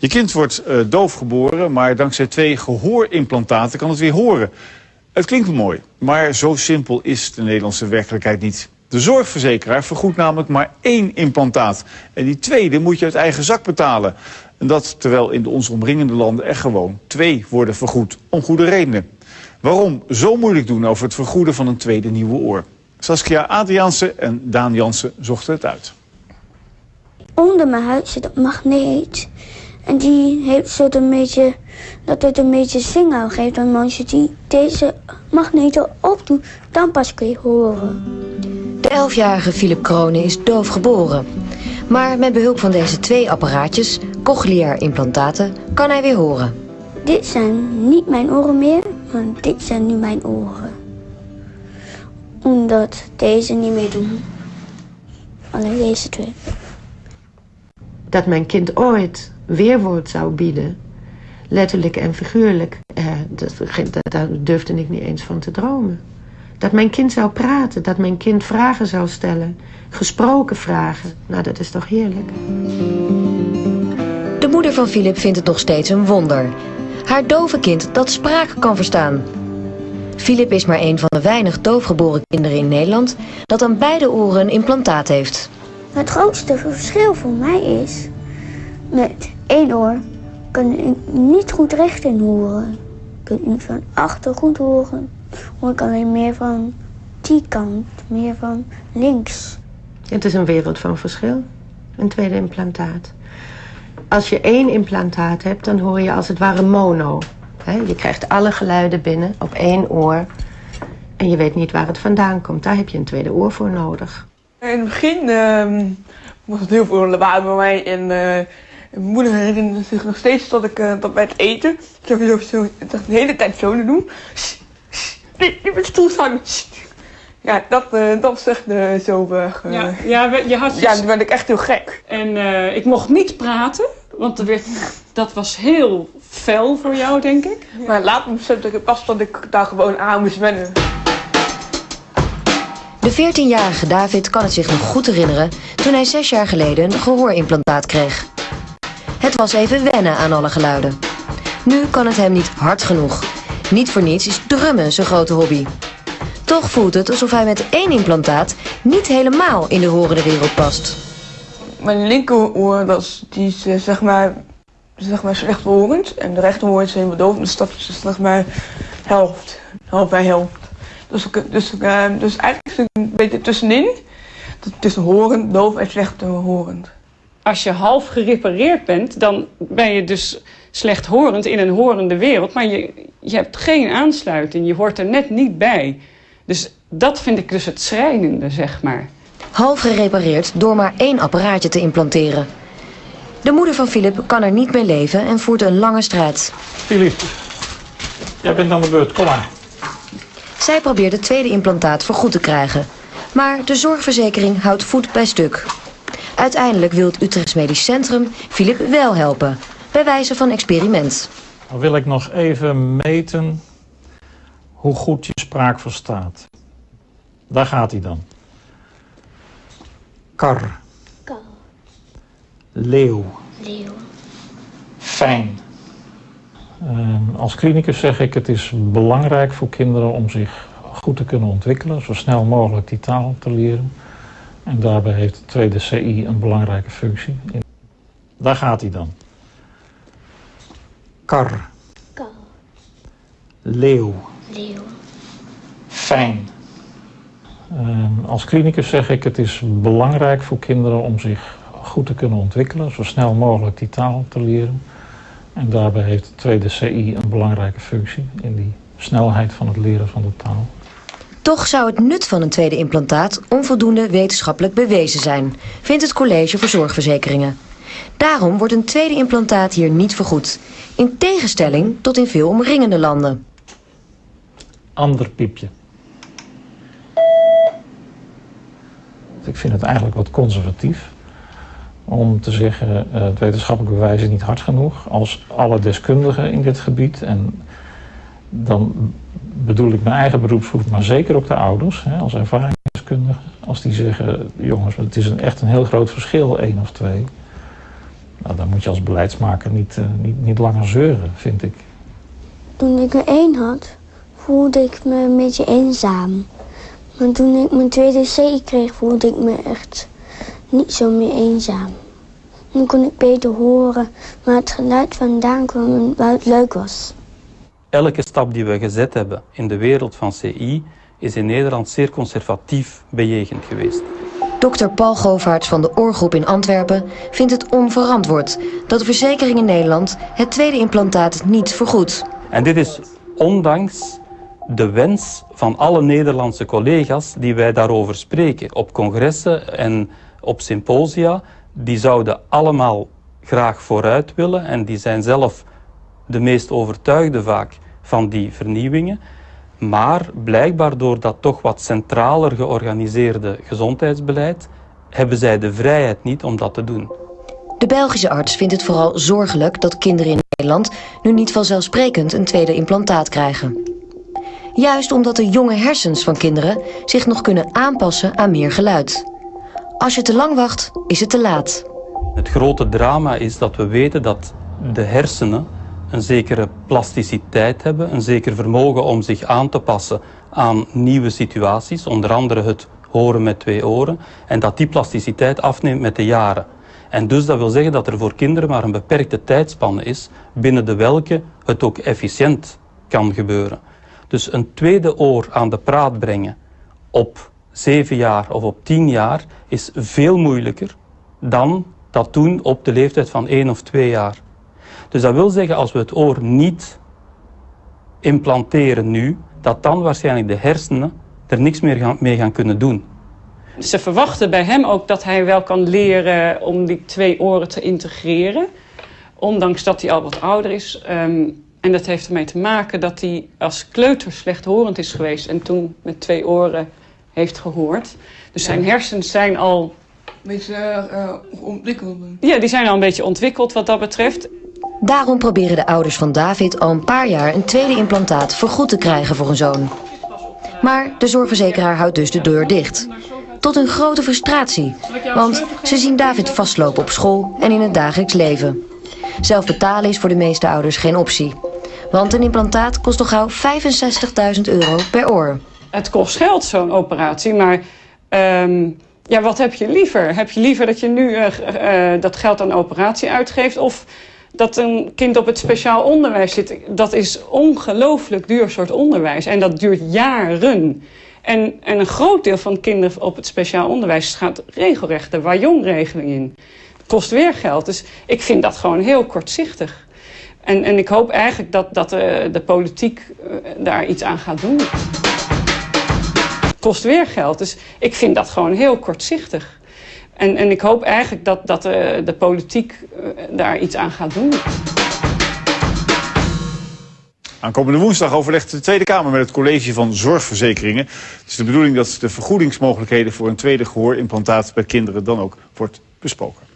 Je kind wordt uh, doof geboren, maar dankzij twee gehoorimplantaten kan het weer horen. Het klinkt mooi, maar zo simpel is de Nederlandse werkelijkheid niet. De zorgverzekeraar vergoedt namelijk maar één implantaat. En die tweede moet je uit eigen zak betalen. En dat terwijl in de ons omringende landen er gewoon twee worden vergoed. Om goede redenen. Waarom zo moeilijk doen over het vergoeden van een tweede nieuwe oor? Saskia Adriaanse en Daan Jansen zochten het uit. Onder mijn huid zit een magneet. En die heeft zo een beetje, dat het een beetje signaal geeft. En als je die, deze magneten opdoet, dan pas kun je horen. De elfjarige Philip Kronen is doof geboren. Maar met behulp van deze twee apparaatjes, cochleair implantaten, kan hij weer horen. Dit zijn niet mijn oren meer, maar dit zijn nu mijn oren. Omdat deze niet meer doen. Alleen deze twee. Dat mijn kind ooit weerwoord zou bieden, letterlijk en figuurlijk, eh, dat, daar durfde ik niet eens van te dromen. Dat mijn kind zou praten, dat mijn kind vragen zou stellen, gesproken vragen. Nou, dat is toch heerlijk. De moeder van Philip vindt het nog steeds een wonder. Haar dove kind dat spraak kan verstaan. Philip is maar een van de weinig doofgeboren kinderen in Nederland dat aan beide oren een implantaat heeft. Het grootste verschil voor mij is, met één oor kan ik niet goed recht horen. Ik kan niet van achter goed horen, hoor ik alleen meer van die kant, meer van links. Het is een wereld van verschil, een tweede implantaat. Als je één implantaat hebt, dan hoor je als het ware mono. Je krijgt alle geluiden binnen op één oor. En je weet niet waar het vandaan komt. Daar heb je een tweede oor voor nodig. In het begin uh, was het heel veel lawaai bij mij. En uh, mijn moeder herinnerde zich nog steeds dat ik uh, dat bij het eten... Zo, zo, de hele tijd zo te doen. Niet met stoel staan. Ja, dat, uh, dat was echt zo... Ja, ja, je had ja, dan werd ik echt heel gek. En ik mocht niet praten, want er werd, dat was heel fel voor jou, denk ik. Ja. Maar later besefte ik pas dat ik daar gewoon aan moest wennen. De 14-jarige David kan het zich nog goed herinneren toen hij zes jaar geleden een gehoorimplantaat kreeg. Het was even wennen aan alle geluiden. Nu kan het hem niet hard genoeg. Niet voor niets is drummen zijn grote hobby. Toch voelt het alsof hij met één implantaat niet helemaal in de horende wereld past. Mijn linkeroor, dat is, eh, zeg maar, zeg maar slechthorend. En de rechterhoor is helemaal doof. Dus dat is zeg maar helft. Helft bij helft. Dus, dus, uh, dus eigenlijk zit een beetje tussenin. Tussen horend, doof en slechthorend. Als je half gerepareerd bent, dan ben je dus slechthorend in een horende wereld. Maar je, je hebt geen aansluiting. Je hoort er net niet bij. Dus dat vind ik dus het schrijnende, zeg maar. Half gerepareerd door maar één apparaatje te implanteren. De moeder van Philip kan er niet mee leven en voert een lange strijd. Philip, jij bent aan de beurt, kom maar. Zij probeert het tweede implantaat vergoed te krijgen. Maar de zorgverzekering houdt voet bij stuk. Uiteindelijk wil het Utrechts Medisch Centrum Philip wel helpen. Bij wijze van experiment. Dan wil ik nog even meten hoe goed je spraak verstaat. Daar gaat hij dan. Kar. Kar. Leeuw. Leeuw. Fijn. Uh, als klinicus zeg ik, het is belangrijk voor kinderen om zich goed te kunnen ontwikkelen, zo snel mogelijk die taal te leren. En daarbij heeft de tweede CI een belangrijke functie. Daar gaat hij dan. Kar. Kar. Leeuw. Leeuw. Fijn. Uh, als klinicus zeg ik, het is belangrijk voor kinderen om zich goed te kunnen ontwikkelen, zo snel mogelijk die taal te leren. En daarbij heeft de tweede CI een belangrijke functie in die snelheid van het leren van de taal. Toch zou het nut van een tweede implantaat onvoldoende wetenschappelijk bewezen zijn, vindt het College voor Zorgverzekeringen. Daarom wordt een tweede implantaat hier niet vergoed, in tegenstelling tot in veel omringende landen. Ander piepje. Ik vind het eigenlijk wat conservatief om te zeggen, uh, het wetenschappelijk bewijs is niet hard genoeg. Als alle deskundigen in dit gebied, en dan bedoel ik mijn eigen beroepsgroep, maar zeker ook de ouders, hè, als ervaringsdeskundigen, als die zeggen, jongens, het is een, echt een heel groot verschil, één of twee. Nou, dan moet je als beleidsmaker niet, uh, niet, niet langer zeuren, vind ik. Toen ik er één had, voelde ik me een beetje eenzaam. Maar toen ik mijn tweede C kreeg, voelde ik me echt niet zo meer eenzaam. Nu kon ik beter horen waar het geluid vandaan kwam en waar het leuk was. Elke stap die we gezet hebben in de wereld van CI is in Nederland zeer conservatief bejegend geweest. Dr. Paul Govaerts van de Oorgroep in Antwerpen vindt het onverantwoord dat de verzekering in Nederland het tweede implantaat niet vergoedt. En dit is ondanks de wens van alle Nederlandse collega's die wij daarover spreken op congressen en op symposia. Die zouden allemaal graag vooruit willen en die zijn zelf de meest overtuigde vaak van die vernieuwingen. Maar blijkbaar door dat toch wat centraler georganiseerde gezondheidsbeleid hebben zij de vrijheid niet om dat te doen. De Belgische arts vindt het vooral zorgelijk dat kinderen in Nederland nu niet vanzelfsprekend een tweede implantaat krijgen. Juist omdat de jonge hersens van kinderen zich nog kunnen aanpassen aan meer geluid. Als je te lang wacht, is het te laat. Het grote drama is dat we weten dat de hersenen een zekere plasticiteit hebben, een zeker vermogen om zich aan te passen aan nieuwe situaties, onder andere het horen met twee oren, en dat die plasticiteit afneemt met de jaren. En dus dat wil zeggen dat er voor kinderen maar een beperkte tijdspanne is, binnen de welke het ook efficiënt kan gebeuren. Dus een tweede oor aan de praat brengen op zeven jaar of op tien jaar is veel moeilijker dan dat doen op de leeftijd van één of twee jaar. Dus dat wil zeggen, als we het oor niet implanteren nu, dat dan waarschijnlijk de hersenen er niks meer mee gaan kunnen doen. Ze verwachten bij hem ook dat hij wel kan leren om die twee oren te integreren. Ondanks dat hij al wat ouder is. Ehm, en dat heeft ermee te maken dat hij als kleuter slechthorend is geweest. En toen met twee oren heeft gehoord. Dus zijn hersens zijn al... Een beetje uh, ontwikkeld. Ja, die zijn al een beetje ontwikkeld wat dat betreft. Daarom proberen de ouders van David al een paar jaar een tweede implantaat vergoed te krijgen voor hun zoon. Maar de zorgverzekeraar houdt dus de deur dicht. Tot een grote frustratie, want ze zien David vastlopen op school en in het dagelijks leven. Zelf betalen is voor de meeste ouders geen optie. Want een implantaat kost toch gauw 65.000 euro per oor. Het kost geld, zo'n operatie, maar um, ja, wat heb je liever? Heb je liever dat je nu uh, uh, dat geld aan operatie uitgeeft of dat een kind op het speciaal onderwijs zit, dat is ongelooflijk duur soort onderwijs. En dat duurt jaren. En, en een groot deel van kinderen op het speciaal onderwijs gaat regelrecht de Wajong-regeling in. kost weer geld. Dus ik vind dat gewoon heel kortzichtig. En, en ik hoop eigenlijk dat, dat de, de politiek daar iets aan gaat doen. Kost weer geld. Dus ik vind dat gewoon heel kortzichtig. En, en ik hoop eigenlijk dat, dat de, de politiek uh, daar iets aan gaat doen. Aankomende woensdag overlegt de Tweede Kamer met het College van Zorgverzekeringen. Het is de bedoeling dat de vergoedingsmogelijkheden voor een tweede gehoorimplantaat bij kinderen dan ook wordt besproken.